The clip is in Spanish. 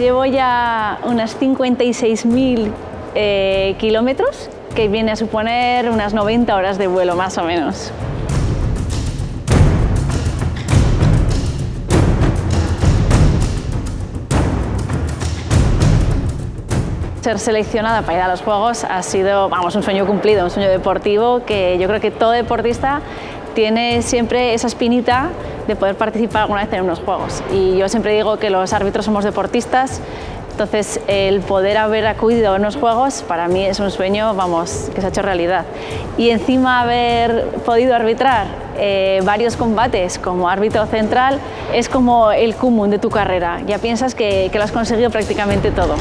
llevo ya unas 56.000 eh, kilómetros, que viene a suponer unas 90 horas de vuelo más o menos. Ser seleccionada para ir a los Juegos ha sido vamos, un sueño cumplido, un sueño deportivo que yo creo que todo deportista tiene siempre esa espinita de poder participar alguna vez en unos Juegos. Y yo siempre digo que los árbitros somos deportistas, entonces el poder haber acudido a unos Juegos para mí es un sueño vamos, que se ha hecho realidad. Y encima haber podido arbitrar eh, varios combates como árbitro central es como el cúmulo de tu carrera, ya piensas que, que lo has conseguido prácticamente todo.